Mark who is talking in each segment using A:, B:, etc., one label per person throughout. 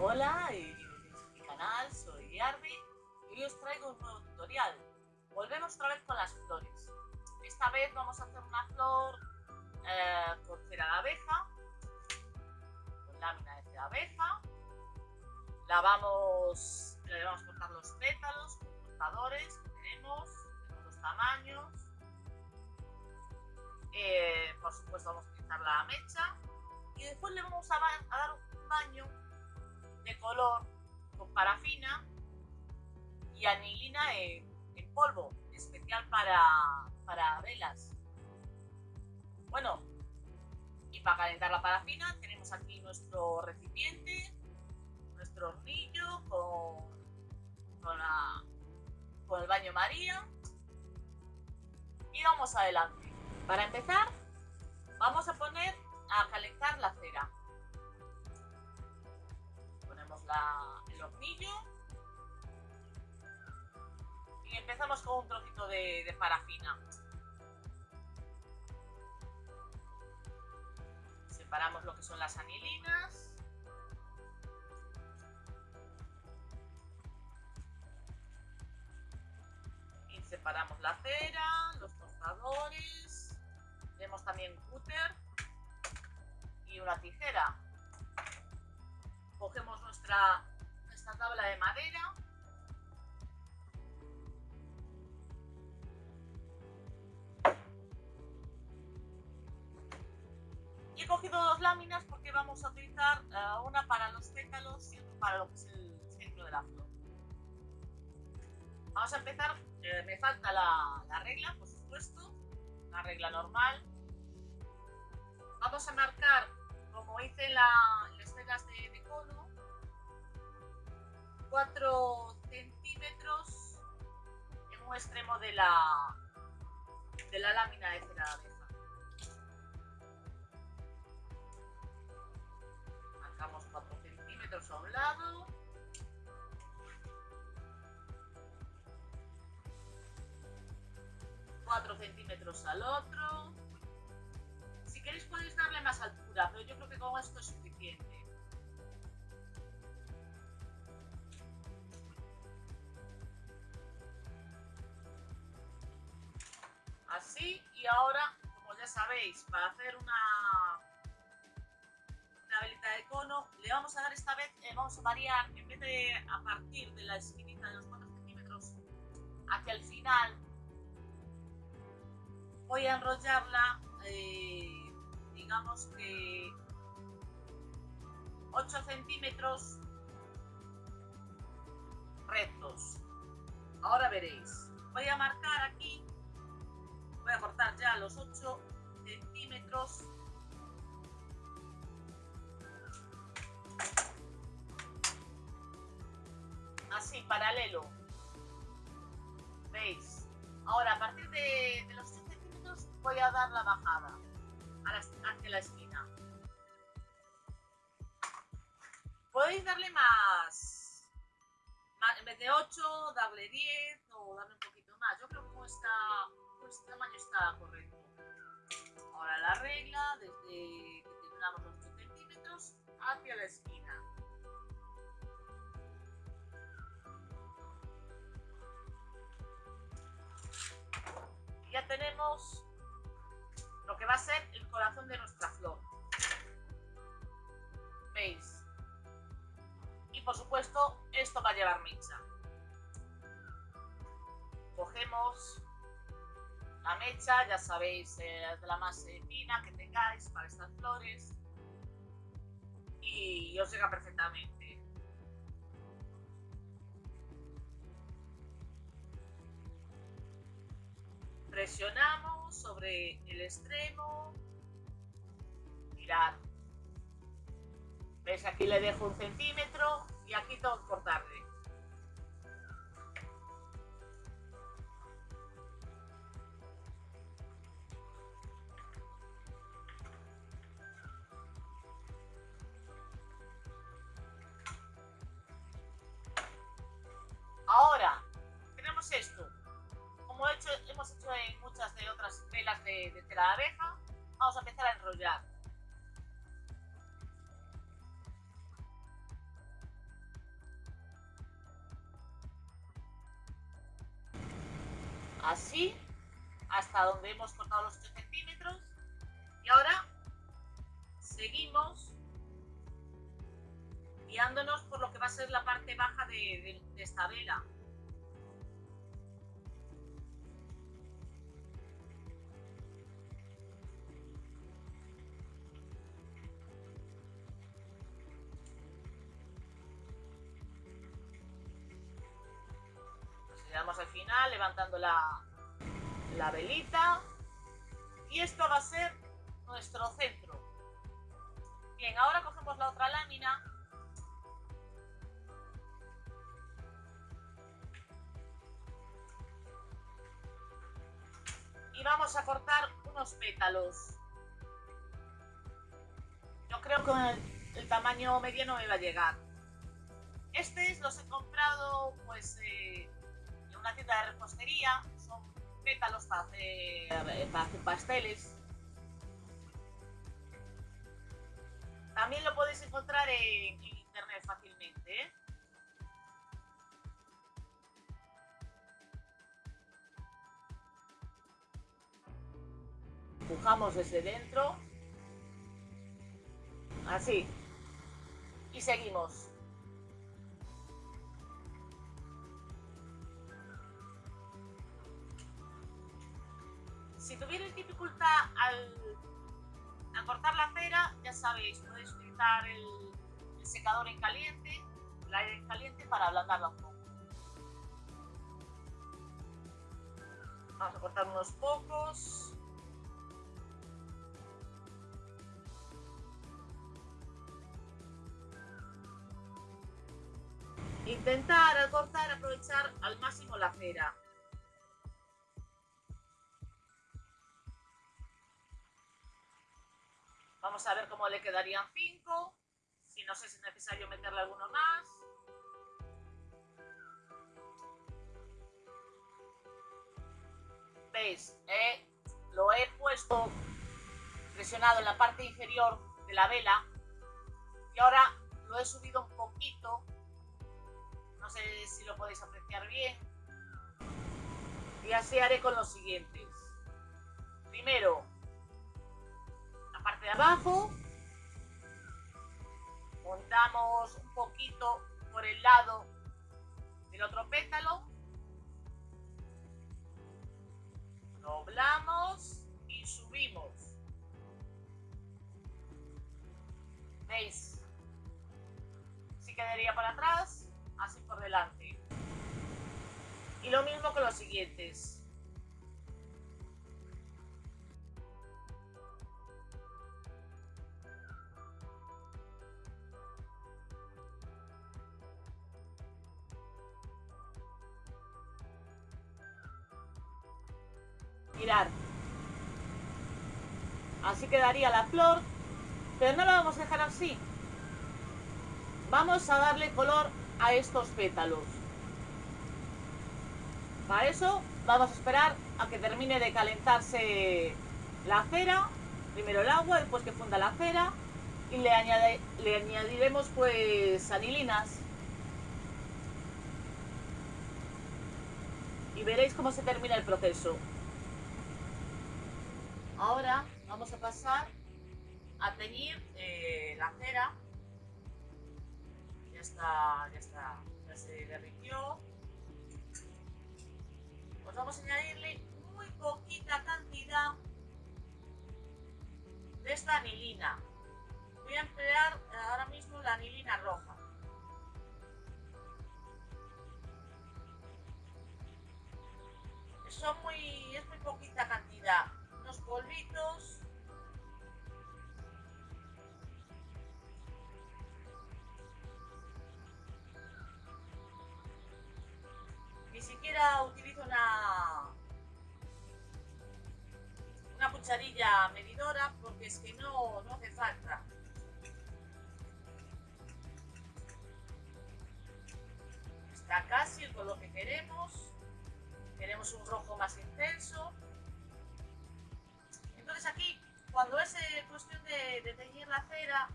A: Hola bienvenidos a mi canal, soy Arby y hoy os traigo un nuevo tutorial. Volvemos otra vez con las flores. Esta vez vamos a hacer una flor eh, con cera de abeja, con lámina de cera de abeja. La vamos, le vamos a cortar los pétalos con cortadores que tenemos, de los tamaños. Eh, por supuesto vamos a utilizar la mecha y después le vamos a dar un baño de color con parafina y anilina en, polvo, especial para, para velas. Bueno, y para calentar la parafina tenemos aquí nuestro recipiente, nuestro hornillo con, con el baño María y vamos adelante. Para empezar, vamos a poner a calentar la cera. El hornillo. Y empezamos con un trocito de, parafina. Separamos lo que son las anilinas. Y separamos la cera, los cortadores. Tenemos también cúter y una tijera cogemos nuestra, tabla de madera. Y he cogido dos láminas porque vamos a utilizar uh, una para los pétalos y otra para lo que es el centro de la flor. Vamos a empezar eh, me falta la, la regla por supuesto la regla normal. Vamos a marcar como hice en, la, en las velas de, de, cono, 4 centímetros en un extremo de la, de la lámina de cera de abeja. Marcamos 4 centímetros a un lado. Centímetros al otro queréis podéis darle más altura, pero yo creo que con esto es suficiente. Sabéis, para hacer una, una velita de cono, le vamos a dar esta vez, eh, vamos a variar, en vez de a partir de la esquinita de los 4 centímetros hacia el final, voy a enrollarla eh, digamos que 8 centímetros rectos. Ahora veréis. Voy a marcar aquí, voy a cortar ya los 8 Así, paralelo. ¿Veis? Ahora, a partir de, los 8 centímetros voy a dar la bajada hacia la esquina. Podéis darle más, en vez de 8, darle 10 o darle un poquito más. Yo creo que esta, con este tamaño está correcto. Ahora la regla, desde que terminamos los 8 centímetros hacia la esquina. Ya tenemos lo que va a ser el corazón de nuestra flor. ¿Veis? Y por supuesto, esto va a llevar mecha. Cogemos la mecha, ya sabéis, eh, de la más fina que tengáis para estas flores. Y os llega perfectamente. Presionamos sobre el extremo. Mirad. ¿Ves? Aquí le dejo un centímetro y aquí tengo que cortarle. Así, hasta donde hemos cortado los 8 centímetros. Y ahora seguimos guiándonos por lo que va a ser la parte baja de, de esta vela. Levantando la, la velita y esto va a ser nuestro centro. Bien, ahora cogemos la otra lámina y vamos a cortar unos pétalos. Yo creo que el, el tamaño mediano me va a llegar. Estos los he comprado pues eh, son pétalos para hacer, pasteles. También lo podéis encontrar en, en internet fácilmente. ¿eh? Empujamos desde dentro. Así. Y seguimos. Si tuvierais dificultad al, cortar la cera, ya sabéis, podéis utilizar el, secador en caliente, el aire en caliente para ablandarla un poco. Vamos a cortar unos pocos. Intentar al cortar aprovechar al máximo la cera. Vamos a ver cómo le quedarían 5. Si no sé si es necesario meterle alguno más. ¿Veis? Eh, lo he puesto presionado en la parte inferior de la vela. Y ahora lo he subido un poquito. No sé si lo podéis apreciar bien. Y así haré con los siguientes. Primero, parte de abajo. Montamos un poquito por el lado del otro pétalo. Doblamos y subimos. ¿Veis? Si quedaría para atrás, así por delante. Y lo mismo con los siguientes. Así quedaría la flor. Pero no la vamos a dejar así. Vamos a darle color a estos pétalos. Para eso vamos a esperar a que termine de calentarse la cera. Primero el agua, después que funda la cera. Y le, le añadiremos pues anilinas. Y veréis cómo se termina el proceso. Ahora vamos a pasar a teñir eh, la cera. Ya está, ya está, ya se derritió. Pues vamos a añadirle muy poquita cantidad de esta anilina. Voy a emplear ahora mismo la anilina roja. Son muy, es muy poquita cantidad polvitos. Ni siquiera utilizo una, una cucharilla medidora porque es que no, no hace falta. Está casi el color que queremos. Queremos un rojo más intenso. Entonces aquí, cuando es eh, cuestión de, teñir la cera,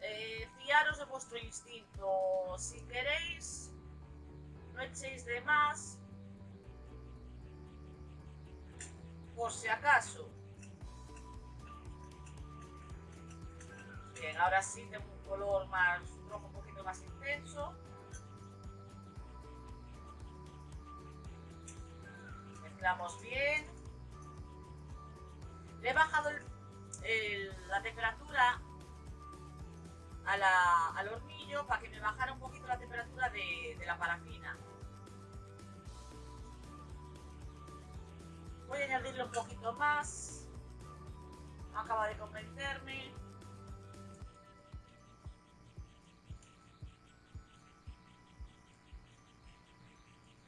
A: eh, fiaros de vuestro instinto. Si queréis, no echéis de más. por si acaso. Bien, ahora sí tengo un color más rojo, un poquito más intenso. Mezclamos bien. La temperatura al hornillo para que me bajara un poquito la temperatura de la parafina. Voy a añadirle un poquito más. Acaba de convencerme.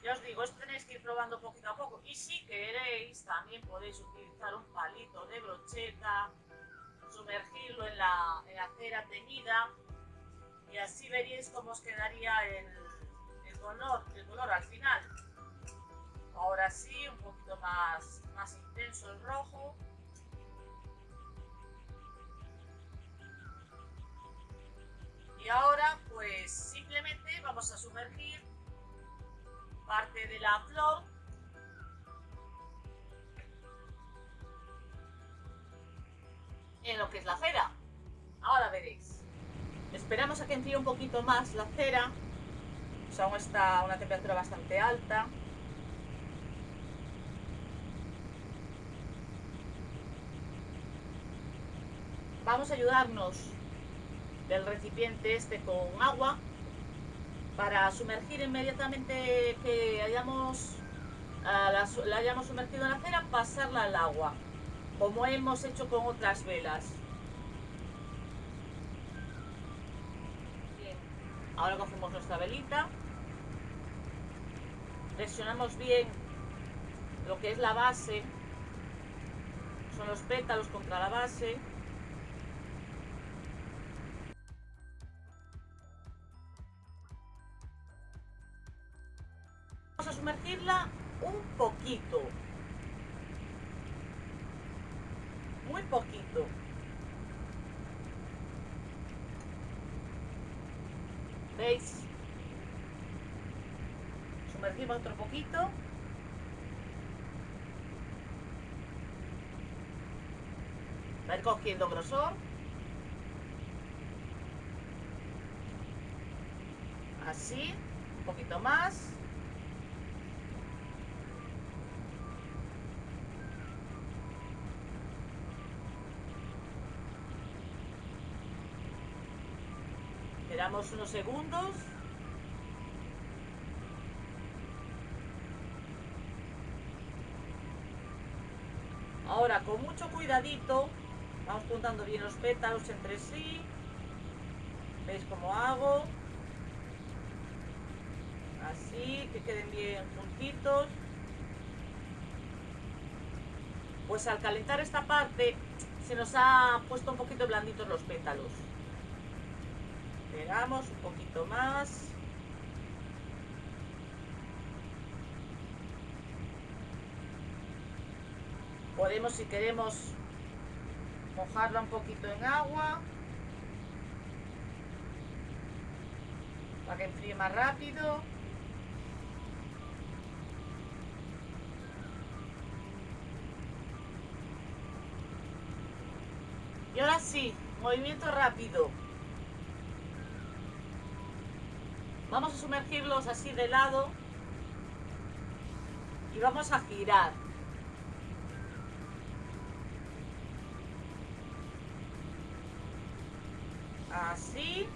A: Ya os digo, esto tenéis que ir probando poquito a poco. Y si queréis, también podéis utilizar un palito de brocheta, sumergirlo en la, cera teñida y así veréis cómo os quedaría el, color, el color al final. Ahora sí, un poquito más, más intenso el rojo. Y ahora pues simplemente vamos a sumergir parte de la flor que enfríe un poquito más la cera. Pues aún está a una temperatura bastante alta. vamos a ayudarnos del recipiente este con agua para sumergir inmediatamente que hayamos la, hayamos sumergido en la cera, pasarla al agua, como hemos hecho con otras velas. Bien. Ahora cogemos nuestra velita, presionamos bien lo que es la base, son los pétalos contra la base, Vamos a sumergirla un poquito. Muy poquito. ¿Veis? Otro poquito. Va cogiendo grosor. Así, un poquito más. Esperamos unos segundos. Ahora, con mucho cuidadito, vamos juntando bien los pétalos entre sí. ¿Veis cómo hago? Así, que queden bien juntitos. Pues al calentar esta parte, se nos ha puesto un poquito blanditos los pétalos pegamos un poquito más podemos si queremos mojarla un poquito en agua para que enfríe más rápido y ahora sí movimiento rápido Vamos a sumergirlos así de lado y vamos a girar. Así.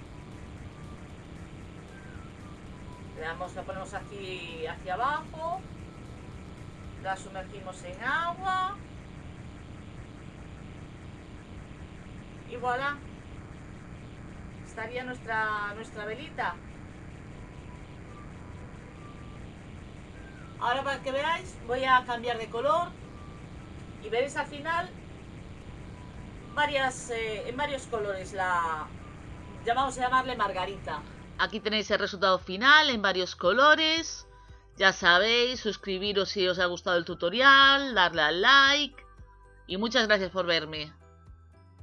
A: Le damos, la ponemos aquí hacia abajo. La sumergimos en agua. Y voilà. Estaría nuestra, nuestra velita. Ahora para que veáis voy a cambiar de color y veréis al final varias, eh, en varios colores la llamamos a llamarle margarita. Aquí tenéis el resultado final en varios colores. Ya sabéis, suscribiros si os ha gustado el tutorial, darle al like y muchas gracias por verme.